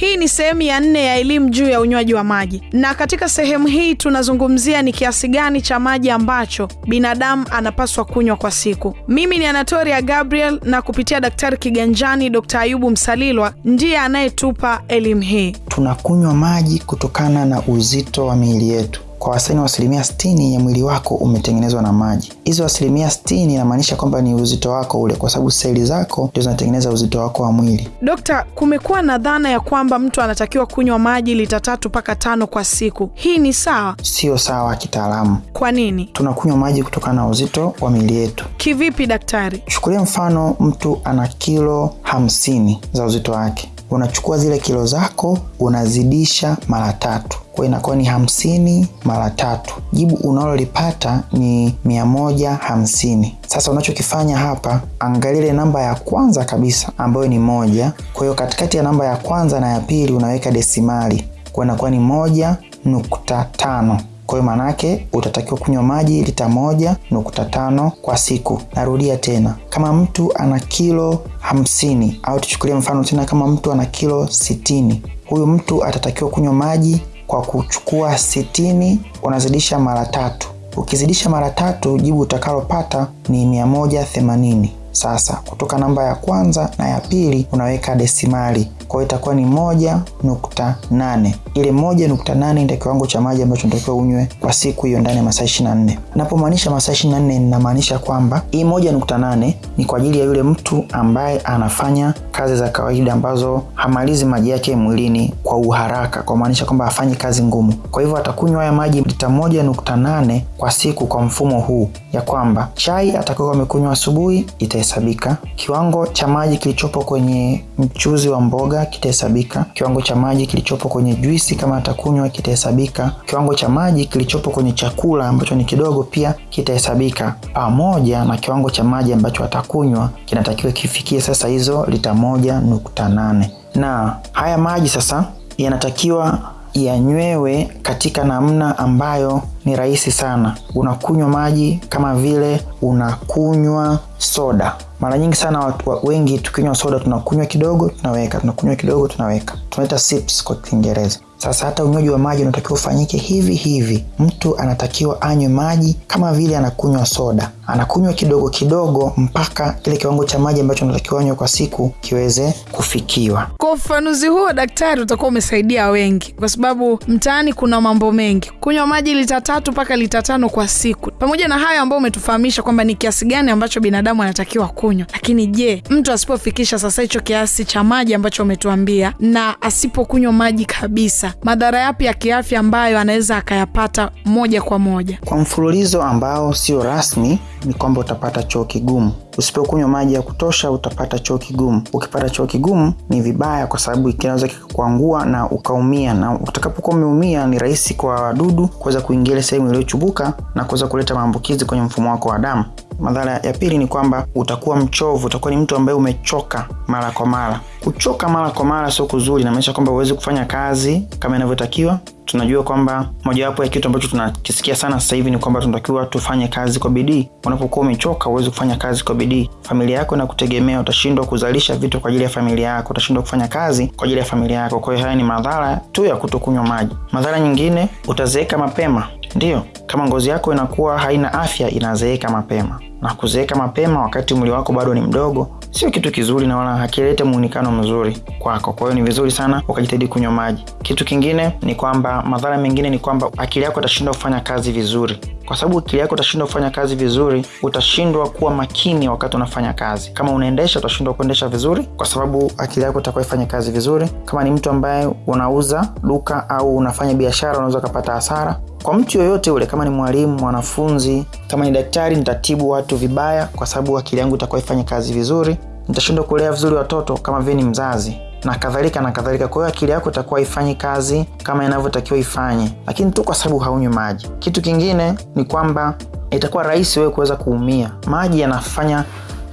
Hii ni sehemu ya nne ya elimu juu ya unywaji wa maji, na katika sehemu hii tunazungumzia ni kiasi gani cha maji ambacho binadamu anapaswa kunywa kwa siku. Mimi ni Anatoria Gabriel, na kupitia Daktari Kiganjani Dr. Ayubu Msalilwa ndiye anayetupa elimu hii. Tunakunywa maji kutokana na uzito wa miili yetu. Kwa wastani wa asilimia sitini ya mwili wako umetengenezwa na maji. Hizo asilimia sitini inamaanisha kwamba ni uzito wako ule, kwa sababu seli zako ndio zinatengeneza uzito wako wa mwili. Dokta, kumekuwa na dhana ya kwamba mtu anatakiwa kunywa maji lita tatu mpaka tano kwa siku. Hii ni sawa? Sio sawa kitaalamu. Kwa nini? Tunakunywa maji kutokana na uzito wa miili yetu. Kivipi daktari? Chukulia mfano, mtu ana kilo hamsini za uzito wake, unachukua zile kilo zako unazidisha mara tatu kwa inakuwa ni hamsini mara tatu. Jibu unalolipata ni mia moja hamsini. Sasa unachokifanya hapa, angalia ile namba ya kwanza kabisa ambayo ni moja. Kwa hiyo katikati ya namba ya kwanza na ya pili unaweka desimali, kwa inakuwa ni moja nukta tano. Kwa hiyo utatakiwa kunywa maji lita moja nukta tano kwa siku. Narudia tena, kama mtu ana kilo hamsini au tuchukulie mfano tena, kama mtu ana kilo sitini, huyu mtu atatakiwa kunywa maji kwa kuchukua sitini unazidisha mara tatu. Ukizidisha mara tatu, jibu utakalopata ni mia moja themanini. Sasa kutoka namba ya kwanza na ya pili unaweka desimali, kwa hiyo itakuwa ni moja nukta nane. Ile moja nukta nane ndio kiwango cha maji ambacho unatakiwa unywe kwa siku hiyo ndani ya masaa 24. Napomaanisha masaa 24 ninamaanisha kwamba hii moja nukta nane ni kwa ajili ya yule mtu ambaye anafanya kazi za kawaida ambazo hamalizi maji yake mwilini kwa uharaka, kwa maanisha kwamba hafanyi kazi ngumu. Kwa hivyo atakunywa haya maji lita moja nukta nane kwa siku kwa mfumo huu, ya kwamba chai atakayokuwa amekunywa asubuhi itahesabika, kiwango cha maji kilichopo kwenye mchuzi wa mboga kitahesabika, kiwango cha maji kilichopo kwenye juisi kama atakunywa kitahesabika, kiwango cha maji kilichopo kwenye chakula ambacho ni kidogo pia kitahesabika, pamoja na kiwango cha maji ambacho atakunywa kinatakiwa kifikie sasa hizo lita moja nukta nane. Na haya maji sasa yanatakiwa yanywewe katika namna ambayo ni rahisi sana. Unakunywa maji kama vile unakunywa soda. Mara nyingi sana watu wengi tukinywa soda tunakunywa kidogo tunaweka, tunakunywa kidogo tunaweka, tunaita sips kwa Kiingereza. Sasa hata unywaji wa maji unatakiwa ufanyike hivi hivi. Mtu anatakiwa anywe maji kama vile anakunywa soda, anakunywa kidogo kidogo mpaka kile kiwango cha maji ambacho anatakiwa anywe kwa siku kiweze kufikiwa. Kwa ufafanuzi huo, daktari, utakuwa umesaidia wengi, kwa sababu mtaani kuna mambo mengi. Kunywa maji lita tatu mpaka lita tano kwa siku, pamoja na hayo ambayo umetufahamisha kwamba ni kiasi gani ambacho binadamu anatakiwa kunywa. Lakini je, mtu asipofikisha sasa hicho kiasi cha maji ambacho umetuambia na asipokunywa maji kabisa, madhara yapi ya kiafya ambayo anaweza akayapata moja kwa moja? Kwa mfululizo ambao sio rasmi ni kwamba utapata choo kigumu. Usipokunywa maji ya kutosha utapata choo kigumu. Ukipata choo kigumu ni vibaya, kwa sababu kinaweza kikakuangua na ukaumia, na utakapokuwa umeumia ni rahisi kwa wadudu kuweza kuingia sehemu iliyochubuka na kuweza kuleta maambukizi kwenye mfumo wako wa damu. Madhara ya pili ni kwamba utakuwa mchovu, utakuwa ni mtu ambaye umechoka mara kwa mara. Kuchoka mara kwa mara sio kuzuri, inamaanisha kwamba huwezi kufanya kazi kama inavyotakiwa. Tunajua kwamba mojawapo ya kitu ambacho tunakisikia sana sasa hivi ni kwamba tunatakiwa tufanye kazi kwa bidii. Unapokuwa umechoka, uwezi kufanya kazi kwa bidii. Familia yako inakutegemea, utashindwa kuzalisha vitu kwa ajili ya familia yako, utashindwa kufanya kazi kwa ajili ya familia yako. Kwa hiyo haya ni madhara tu ya kutokunywa maji. Madhara nyingine, utazeeka mapema. Ndiyo, kama ngozi yako inakuwa haina afya, inazeeka mapema na kuzeeka mapema wakati mwili wako bado ni mdogo sio kitu kizuri na wala hakilete muonekano mzuri kwako. Kwa hiyo ni vizuri sana ukajitahidi kunywa maji. Kitu kingine ni kwamba, madhara mengine ni kwamba akili yako itashindwa kufanya kazi vizuri. Kwa sababu akili yako itashindwa kufanya kazi vizuri, utashindwa kuwa makini wakati unafanya kazi. Kama unaendesha, utashindwa kuendesha vizuri kwa sababu akili yako itakuwa ifanye kazi vizuri. Kama ni mtu ambaye unauza duka au unafanya biashara, unaweza ukapata hasara kwa mtu yoyote ule, kama ni mwalimu, mwanafunzi, kama ni daktari, nitatibu watu vibaya kwa sababu akili yangu itakuwa ifanye kazi vizuri. Nitashindwa kulea vizuri watoto kama vile ni mzazi na kadhalika na kadhalika. Kwa hiyo akili yako itakuwa ifanyi kazi kama inavyotakiwa ifanye, lakini tu kwa sababu haunywi maji. Kitu kingine ni kwamba itakuwa rahisi wewe kuweza kuumia. Maji yanafanya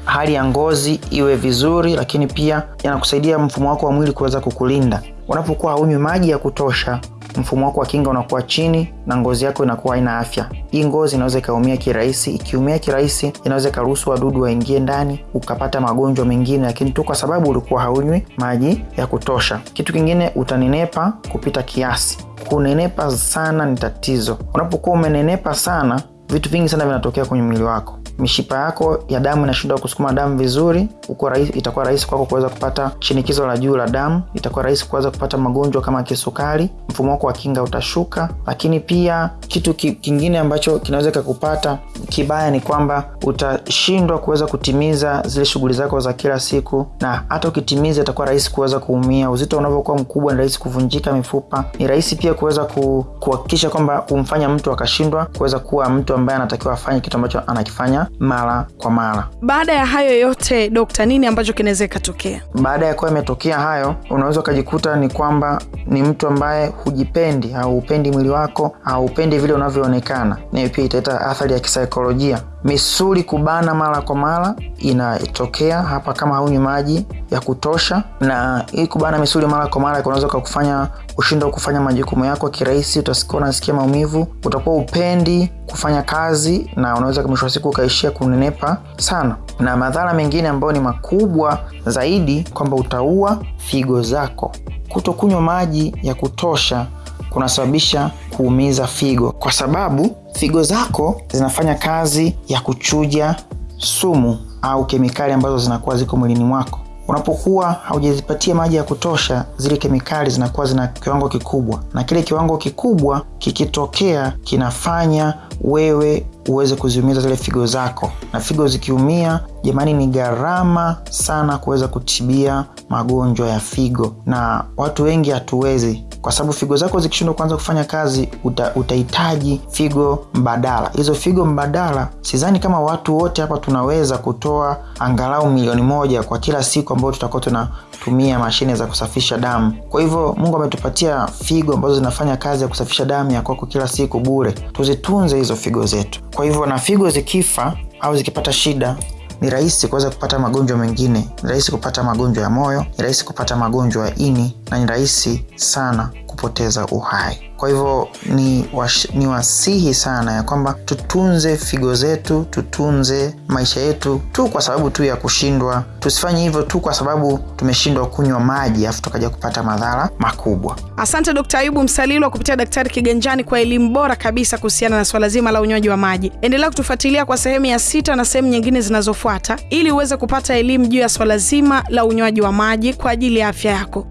hali ya ngozi iwe vizuri, lakini pia yanakusaidia mfumo wako wa mwili kuweza kukulinda. Unapokuwa haunywi maji ya kutosha mfumo wako wa kinga unakuwa chini na ngozi yako inakuwa haina afya. Hii ngozi inaweza ikaumia kirahisi. Ikiumia kirahisi, inaweza ikaruhusu wadudu waingie ndani, ukapata magonjwa mengine, lakini tu kwa sababu ulikuwa haunywi maji ya kutosha. Kitu kingine, utanenepa kupita kiasi. Kunenepa sana ni tatizo. Unapokuwa umenenepa sana, vitu vingi sana vinatokea kwenye mwili wako mishipa yako ya damu inashindwa kusukuma damu vizuri, uko rahisi, itakuwa rahisi kwako kuweza kupata shinikizo la juu la damu, itakuwa rahisi kuweza kupata magonjwa kama kisukari, mfumo wako wa kinga utashuka. Lakini pia kitu kingine ambacho kinaweza kikakupata kibaya ni kwamba utashindwa kuweza kutimiza zile shughuli zako za kila siku, na hata ukitimiza itakuwa rahisi kuweza kuumia. Uzito unavyokuwa mkubwa, ni rahisi kuvunjika mifupa. Ni rahisi pia kuweza kuhakikisha kwamba kumfanya mtu akashindwa kuweza kuwa mtu ambaye anatakiwa afanye kitu ambacho anakifanya mara kwa mara. Baada ya hayo yote, dokta, nini ambacho kinaweza ikatokea? Baada ya kuwa imetokea hayo, unaweza ukajikuta ni kwamba ni mtu ambaye hujipendi au upendi mwili wako au upendi vile unavyoonekana. Nayo pia italeta athari ya kisaikolojia. Misuli kubana mara kwa mara inatokea hapa kama haunywi maji ya kutosha, na hii kubana misuli mara kwa mara kunaweza kukufanya ushindwe kufanya majukumu yako kirahisi. Utasikia unasikia maumivu, utakuwa upendi kufanya kazi, na unaweza mwisho wa siku ukaishia kunenepa sana. Na madhara mengine ambayo ni makubwa zaidi kwamba utaua figo zako. Kutokunywa maji ya kutosha kunasababisha kuumiza figo, kwa sababu figo zako zinafanya kazi ya kuchuja sumu au kemikali ambazo zinakuwa ziko mwilini mwako. Unapokuwa haujazipatia maji ya kutosha, zile kemikali zinakuwa zina kiwango kikubwa, na kile kiwango kikubwa kikitokea kinafanya wewe uweze kuziumiza zile figo zako, na figo zikiumia, jamani, ni gharama sana kuweza kutibia magonjwa ya figo, na watu wengi hatuwezi kwa sababu figo zako zikishindwa kuanza kufanya kazi, uta, utahitaji figo mbadala. Hizo figo mbadala, sidhani kama watu wote hapa tunaweza kutoa angalau milioni moja kwa kila siku ambayo tutakuwa tunatumia mashine za kusafisha damu. Kwa hivyo Mungu ametupatia figo ambazo zinafanya kazi ya kusafisha damu ya kwako kila siku bure. Tuzitunze hizo figo zetu. Kwa hivyo na figo zikifa au zikipata shida ni rahisi kuweza kupata magonjwa mengine. Ni rahisi kupata magonjwa ya moyo, ni rahisi kupata magonjwa ya ini, na ni rahisi sana kupoteza uhai. Kwa hivyo ni, wash, ni wasihi sana ya kwamba tutunze figo zetu, tutunze maisha yetu tu kwa sababu tu ya kushindwa. Tusifanye hivyo tu kwa sababu tumeshindwa kunywa maji afu tukaja kupata madhara makubwa. Asante Dkt. Ayubu Msalilwa kupitia Daktari Kiganjani kwa elimu bora kabisa kuhusiana na swala zima la unywaji wa maji. Endelea kutufuatilia kwa sehemu ya sita na sehemu nyingine zinazofuata ili uweze kupata elimu juu ya swala zima la unywaji wa maji kwa ajili ya afya yako.